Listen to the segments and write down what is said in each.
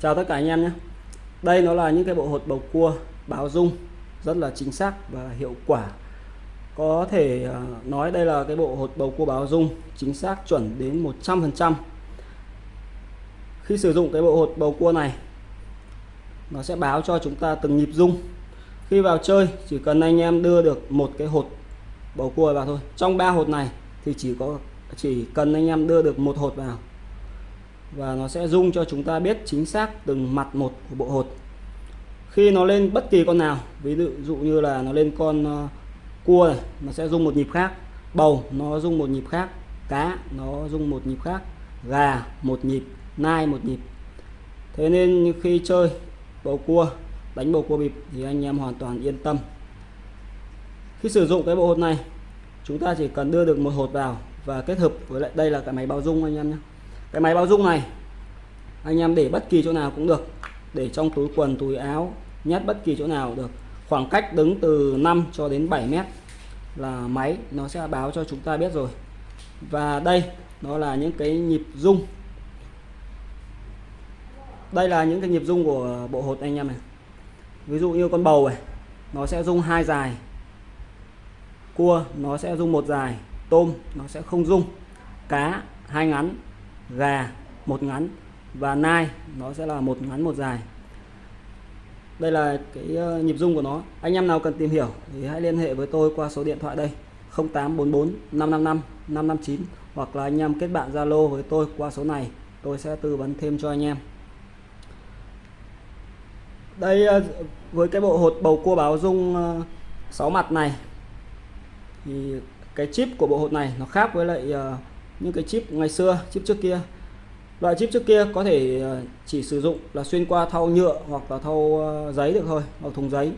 chào tất cả anh em nhé. Đây nó là những cái bộ hột bầu cua báo dung, rất là chính xác và hiệu quả. Có thể à, nói đây là cái bộ hột bầu cua báo dung, chính xác chuẩn đến 100% khi sử dụng cái bộ hột bầu cua này, nó sẽ báo cho chúng ta từng nhịp dung. khi vào chơi, chỉ cần anh em đưa được một cái hột bầu cua vào thôi. Trong ba hột này thì chỉ có, chỉ cần anh em đưa được một hột vào và nó sẽ dung cho chúng ta biết chính xác từng mặt một của bộ hột. Khi nó lên bất kỳ con nào ví dụ dụ như là nó lên con uh, cua này nó sẽ rung một nhịp khác. Bầu nó rung một nhịp khác. Cá nó rung một nhịp khác. Gà một nhịp. Nai một nhịp. Thế nên khi chơi bầu cua đánh bầu cua bịp thì anh em hoàn toàn yên tâm. Khi sử dụng cái bộ hột này chúng ta chỉ cần đưa được một hột vào và kết hợp với lại đây là cái máy bao dung anh em nhé cái máy báo dung này, anh em để bất kỳ chỗ nào cũng được. Để trong túi quần, túi áo, nhét bất kỳ chỗ nào được. Khoảng cách đứng từ 5 cho đến 7 mét là máy, nó sẽ báo cho chúng ta biết rồi. Và đây, nó là những cái nhịp rung. Đây là những cái nhịp rung của bộ hột anh em này. Ví dụ như con bầu này, nó sẽ rung hai dài. Cua, nó sẽ rung một dài. Tôm, nó sẽ không rung. Cá, hai ngắn gà, một ngắn. Và nai, nó sẽ là một ngắn, một dài. Đây là cái ờ, nhịp rung của nó. Anh em nào cần tìm hiểu thì hãy liên hệ với tôi qua số điện thoại đây. 0844 555 559 hoặc là anh em kết bạn Zalo với tôi qua số này. Tôi sẽ tư vấn thêm cho anh em. Đây ờ, với cái bộ hột bầu cua báo dung 6 ờ, mặt này, thì cái chip của bộ hột này nó khác với lại những cái chip ngày xưa, chip trước kia. Loại chip trước kia có thể ờ, chỉ sử dụng là xuyên qua thau nhựa hoặc là thau ờ, giấy được thôi, hoặc thùng giấy.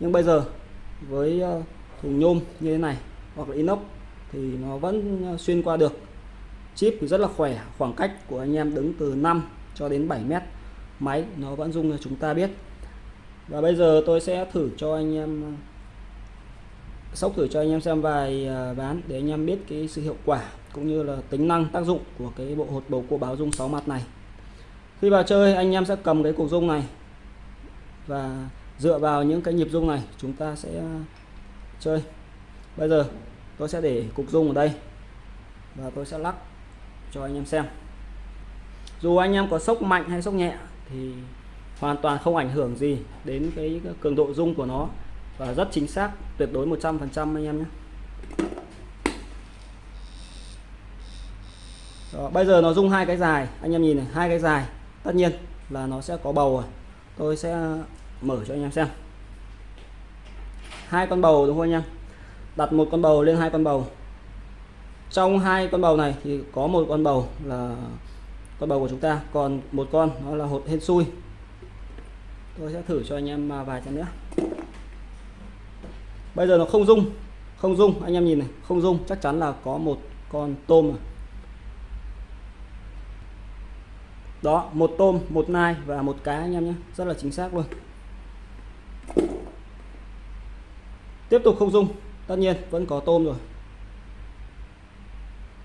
Nhưng bây giờ với ờ, thùng nhôm như thế này hoặc là inox thì nó vẫn xuyên qua được. Chip thì rất là khỏe, khoảng cách của anh em đứng từ 5 cho đến 7 mét. Máy nó vẫn dung cho chúng ta biết. Và bây giờ tôi sẽ thử cho anh em sóc thử cho anh em xem vài ván để anh em biết cái sự hiệu quả cũng như là tính năng tác dụng của cái bộ hột bầu cua báo dung 6 mặt này. Khi vào chơi, anh em sẽ cầm cái cục dung này và dựa vào những cái nhịp dung này, chúng ta sẽ à, chơi. Bây giờ, tôi sẽ để cục dung ở đây và tôi sẽ lắc cho anh em xem. Dù anh em có sốc mạnh hay sốc nhẹ thì hoàn toàn không ảnh hưởng gì đến cái cường độ dung của nó và rất chính xác, tuyệt đối 100% anh em nhé. Đó, bây giờ nó dung hai cái dài. Anh em nhìn này hai cái dài. Tất nhiên là nó sẽ có bầu rồi. Tôi sẽ mở cho anh em xem. Hai con bầu đúng không anh em? Đặt một con bầu lên hai con bầu. Trong hai con bầu này thì có một con bầu là con bầu của chúng ta. Còn một con nó là hột hên xui. Tôi sẽ thử cho anh em à, vài trăm nữa. Bây giờ nó không dung không dung anh em nhìn này không dung chắc chắn là có một con tôm rồi. Đó, một tôm, một nai và một cá anh em nhé. Rất là chính xác luôn. Tiếp tục không dung. Tất nhiên, vẫn có tôm rồi.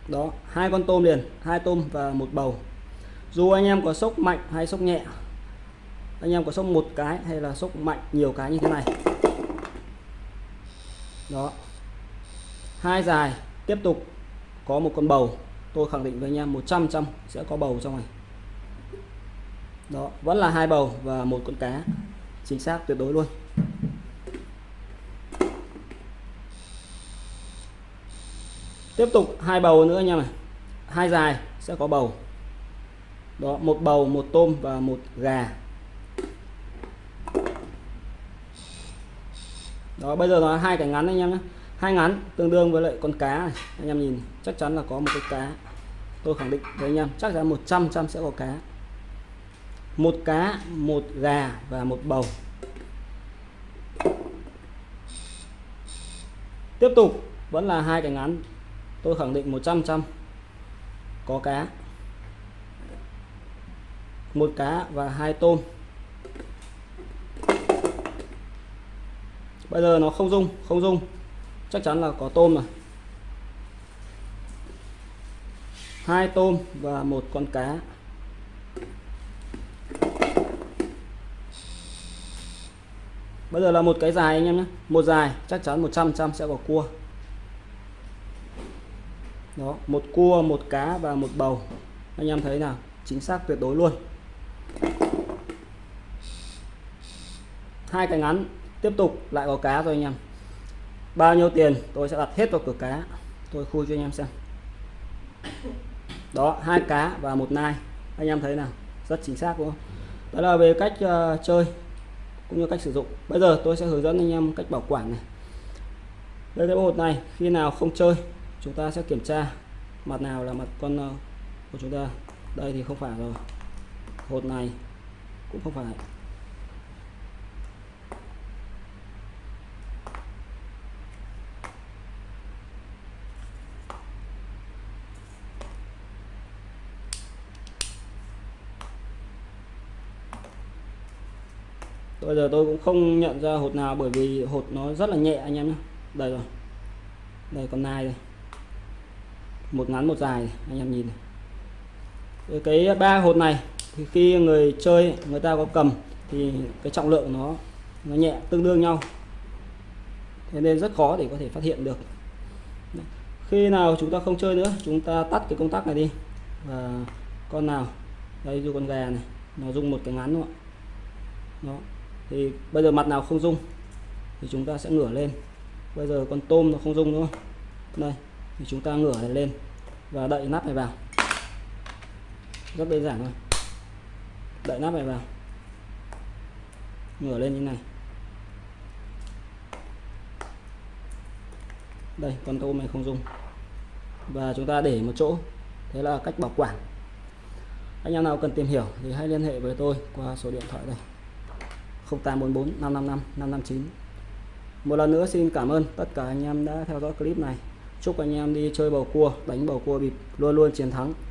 Đó, hai con tôm liền, hai tôm và một bầu. Dù anh em có sốc mạnh hay sốc nhẹ, anh em có sốc một cái hay là sốc mạnh nhiều cái như thế này. Đó. Hai dài, tiếp tục có một con bầu. Tôi khẳng định với anh em 100 trăm sẽ có bầu trong này đó, vẫn là hai bầu và một con cá. Chính xác, tuyệt đối luôn. Tiếp tục hai bầu nữa nha này hai dài sẽ có bầu. Đó, một bầu, một tôm và một gà. Đó, bây giờ là hai cái ngắn anh em nhé. Hai ngắn tương đương với lại con cá này. Anh em nhìn, chắc chắn là có một cái cá. Tôi khẳng định với anh em, chắc chắn 100 trăm sẽ có cá một cá, một gà và một bầu. Tiếp tục, vẫn là hai cái ngắn. Tôi khẳng định 100 trăm có cá. Một cá và hai tôm. Bây giờ nó không dung không dung chắc chắn là có tôm rồi. Hai tôm và một con cá. Bây giờ là một cái dài anh em nhé. Một dài chắc chắn 100 trăm sẽ có cua. Đó một cua một cá và một bầu. Anh em thấy nào? Chính xác tuyệt đối luôn. Hai cái ngắn tiếp tục lại có cá rồi anh em. Bao nhiêu tiền tôi sẽ đặt hết vào cửa cá. Tôi khui cho anh em xem. Đó hai cá và một nai. Anh em thấy nào? Rất chính xác đúng không? Đó là về cách uh, chơi cũng như cách sử dụng. Bây giờ tôi sẽ hướng dẫn anh em cách bảo quản này. Đây cái hột này, khi nào không chơi, chúng ta sẽ kiểm tra mặt nào là mặt con ờ, của chúng ta. Đây thì không phải rồi. Hột này cũng không phải. Bây giờ tôi cũng không nhận ra hột nào bởi vì hột nó rất là nhẹ anh em nhé đây rồi. Đây, con nai đây. Một ngắn, một dài, anh em nhìn này. cái ba hột này, thì khi người chơi, người ta có cầm, thì cái trọng lượng nó nó nhẹ, tương đương nhau. Thế nên rất khó để có thể phát hiện được. Khi nào chúng ta không chơi nữa, chúng ta tắt cái công tắc này đi. Và con nào? Đây dù con gà này. Nó dùng một cái ngắn luôn ạ? Đó thì bây giờ mặt nào không dung thì chúng ta sẽ ngửa lên. Bây giờ con tôm nó không dung đúng không? Đây, thì chúng ta ngửa này lên và đậy nắp này vào. Rất đơn giản thôi. Đậy nắp này vào. Ngửa lên như này. Đây, con tôm này không dung và chúng ta để một chỗ. Thế là cách bảo quản. Anh em nào cần tìm hiểu thì hãy liên hệ với tôi qua số điện thoại đây. 0844 555 559 một lần nữa xin cảm ơn tất cả anh em đã theo dõi clip này. Chúc anh em đi chơi bầu cua, đánh bầu cua bịp, luôn luôn chiến thắng.